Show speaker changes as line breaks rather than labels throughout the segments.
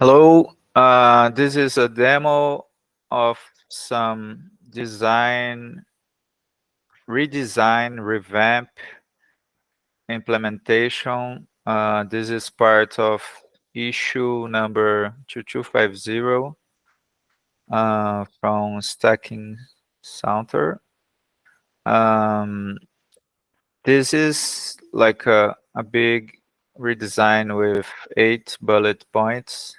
Hello, uh, this is a demo of some design, redesign, revamp, implementation. Uh, this is part of issue number 2250 uh, from Stacking Saunter. Um, this is like a, a big redesign with eight bullet points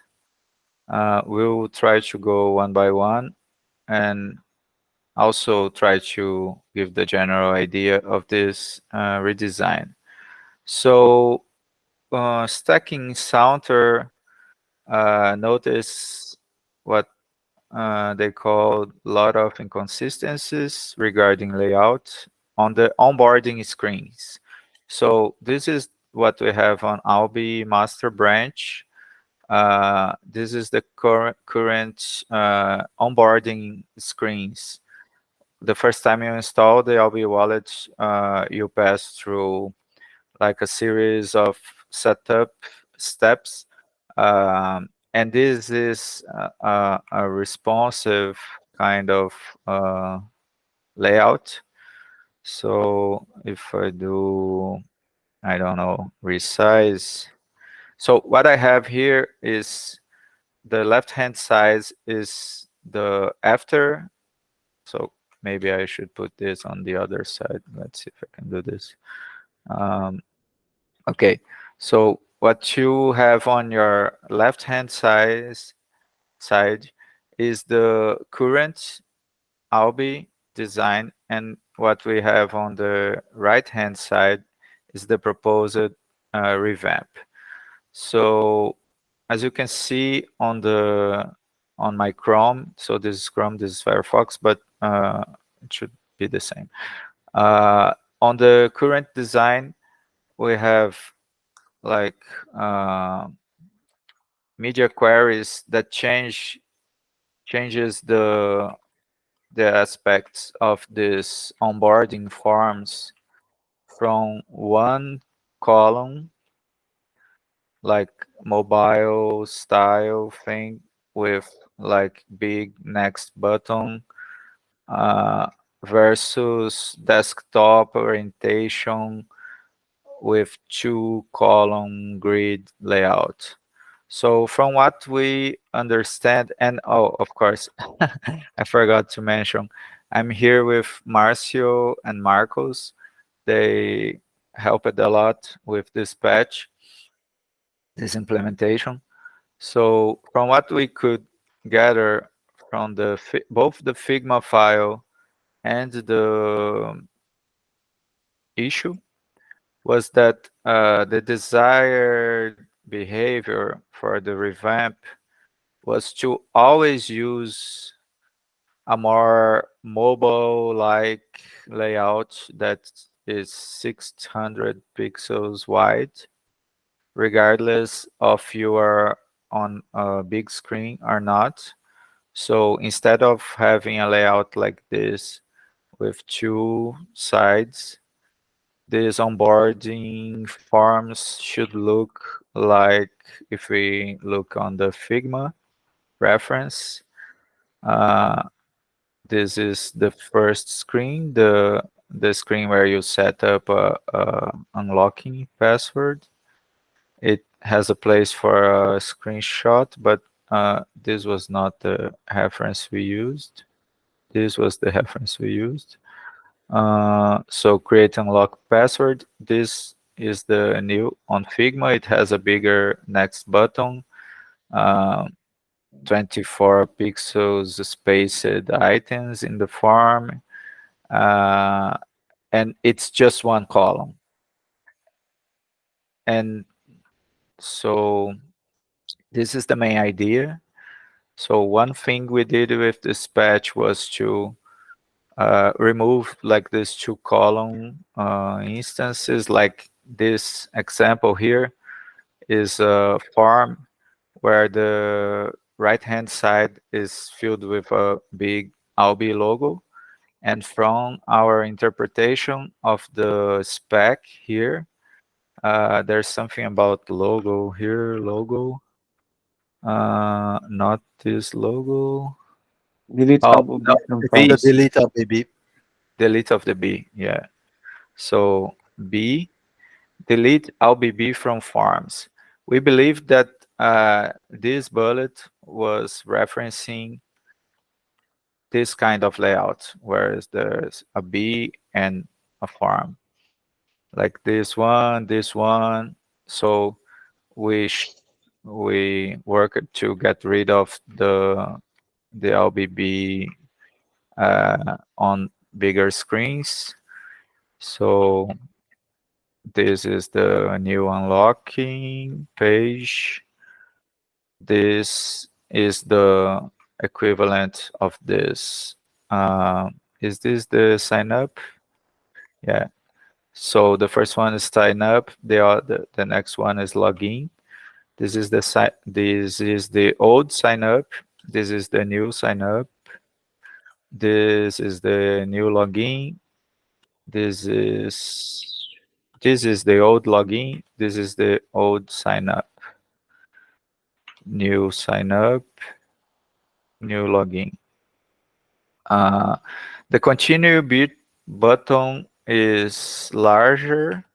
uh, we'll try to go one by one and also try to give the general idea of this uh, redesign. So uh, stacking Saunter, uh, notice what uh, they call a lot of inconsistencies regarding layout on the onboarding screens. So this is what we have on Alby master branch. Uh, this is the current current uh, onboarding screens. The first time you install the Alby wallet, uh, you pass through like a series of setup steps. Um, and this is a, a, responsive kind of uh, layout. So if I do, I don't know, resize, so what I have here is the left-hand side is the after. So maybe I should put this on the other side. Let's see if I can do this. Um, okay, so what you have on your left-hand side, side is the current Alby design, and what we have on the right-hand side is the proposed uh, revamp. So as you can see on the on my Chrome, so this is Chrome, this is Firefox, but uh, it should be the same. Uh, on the current design, we have like uh, media queries that change changes the the aspects of this onboarding forms from one column like mobile style thing with like big next button uh, versus desktop orientation with two column grid layout. So from what we understand, and oh, of course, I forgot to mention, I'm here with Marcio and Marcos. They helped a lot with this patch this implementation. So from what we could gather from the both the Figma file and the issue was that uh, the desired behavior for the revamp was to always use a more mobile-like layout that is 600 pixels wide regardless of you are on a big screen or not. So instead of having a layout like this with two sides, this onboarding forms should look like if we look on the Figma reference. Uh, this is the first screen, the the screen where you set up a, a unlocking password it has a place for a screenshot, but uh, this was not the reference we used. This was the reference we used. Uh, so create and lock password. This is the new on Figma. It has a bigger next button, uh, 24 pixels spaced items in the form, uh, and it's just one column. And so this is the main idea. So one thing we did with this patch was to uh, remove like these two column uh, instances, like this example here is a farm where the right hand side is filled with a big Alby logo. And from our interpretation of the spec here, uh, there's something about logo here, logo. Uh, not this logo.
Delete
Oh,
album
no,
from
B.
The delete of BB.
delete of the B, yeah. So B, delete Alby from farms. We believe that uh, this bullet was referencing this kind of layout, whereas there's a B and a form. Like this one, this one. So we we worked to get rid of the the Alby uh, on bigger screens. So this is the new unlocking page. This is the equivalent of this. Uh, is this the sign up? Yeah. So the first one is sign up. The other, the next one is login. This is the this is the old sign up. This is the new sign up. This is the new login. This is this is the old login. This is the old sign up. New sign up. New login. Uh, the continue bit button is larger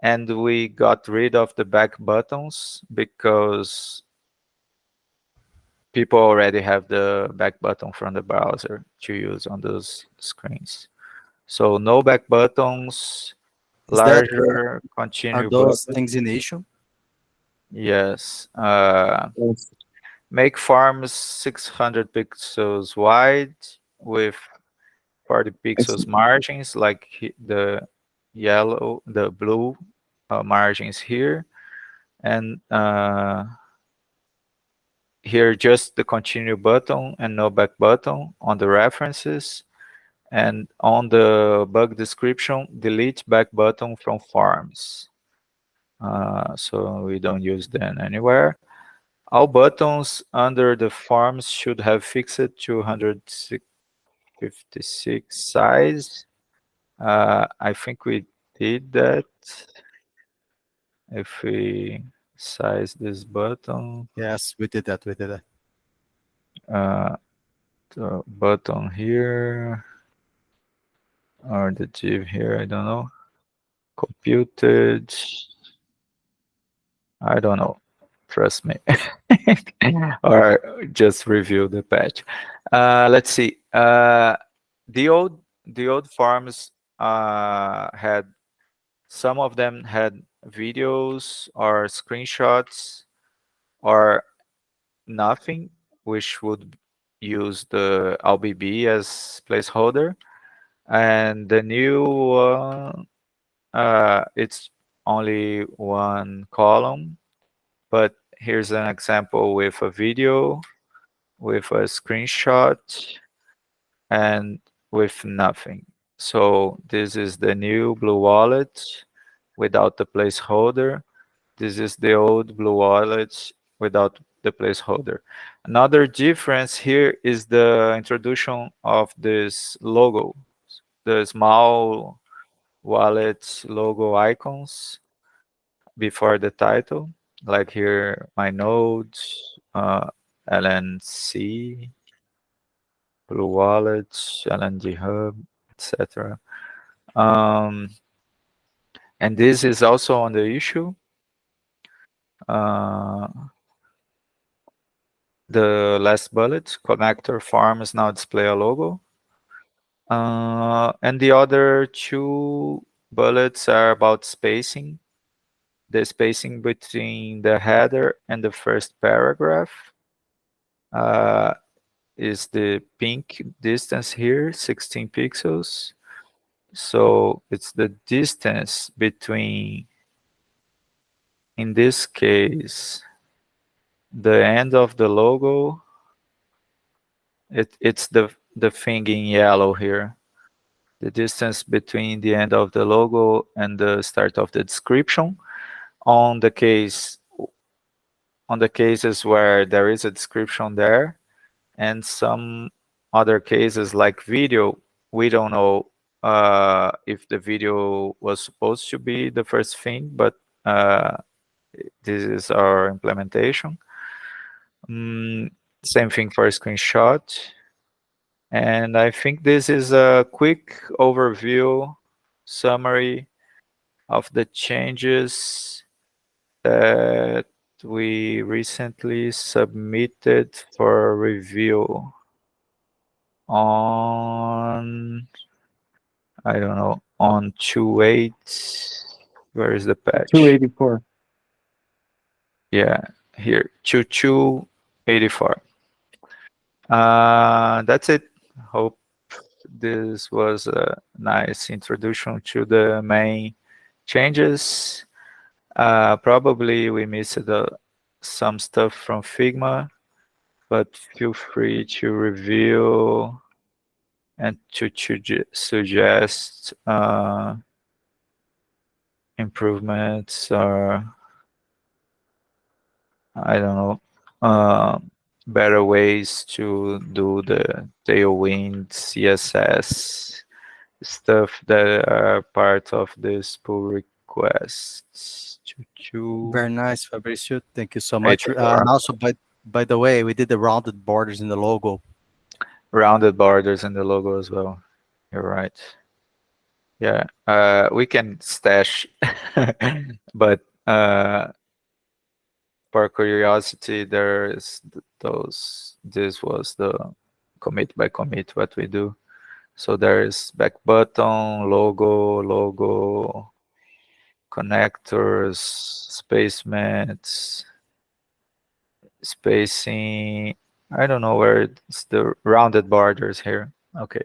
and we got rid of the back buttons because people already have the back button from the browser to use on those screens. So no back buttons,
Is that,
larger continue
Are those
button.
things in issue?
Yes. Uh,
Yes.
make farms 600 pixels wide with 40 pixels margins like the yellow, the blue uh, margins here. And uh, here just the continue button and no back button on the references. And on the bug description, delete back button from farms. Uh, so we don't use them anywhere. All buttons under the forms should have fixed 256 size. Uh, I think we did that. If we size this button,
Yes, we did that. We did that.
uh, the button here, or the div here, I don't know. Computed. I don't know. Trust me. or just review the patch. Uh, let's see. Uh, the old the old farms uh, had some of them had videos or screenshots or nothing, which would use the Alby as placeholder. And the new one, uh, it's only one column, but here's an example with a video, with a screenshot, and with nothing. So this is the new Blue Wallet without the placeholder. This is the old Blue Wallet without the placeholder. Another difference here is the introduction of this logo, the small wallet logo icons before the title, like here, my nodes, uh, LNC, Blue Wallet, LNDHub, etc. Um, and this is also on the issue. Uh, the last bullet, connector farms now display a logo. Uh, and the other two bullets are about spacing. The spacing between the header and the first paragraph uh, is the pink distance here, 16 pixels. So it's the distance between, in this case, the end of the logo. It, it's the, the thing in yellow here. The distance between the end of the logo and the start of the description. On the case, on the cases where there is a description there, and some other cases like video, we don't know uh, if the video was supposed to be the first thing, but uh, this is our implementation. Mm, same thing for screenshot. And I think this is a quick overview summary of the changes that we recently submitted for review on, I don't know, on 2.8, where is the patch?
284.
Yeah, here, 2284. Uh, that's it. Hope this was a nice introduction to the main changes. Uh, probably we missed uh, some stuff from Figma, but feel free to review and to, to suggest uh, improvements or I don't know, uh, better ways to do the Tailwind CSS stuff that are part of this pull requests. Choo -choo.
Very nice, Fabricio. Thank you so much. Uh, and also, by by the way, we did the rounded borders in the logo.
rounded borders in the logo as well. You're right. Yeah, uh, we can stash, but uh, for curiosity, there's those. This was the commit by commit what we do. So there is back button, logo, logo, connectors, spacements, spacing. I don't know where it's the rounded borders here. Okay.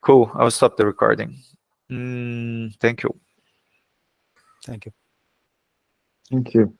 Cool. I'll stop the recording. Mm, thank you.
Thank you.
Thank you.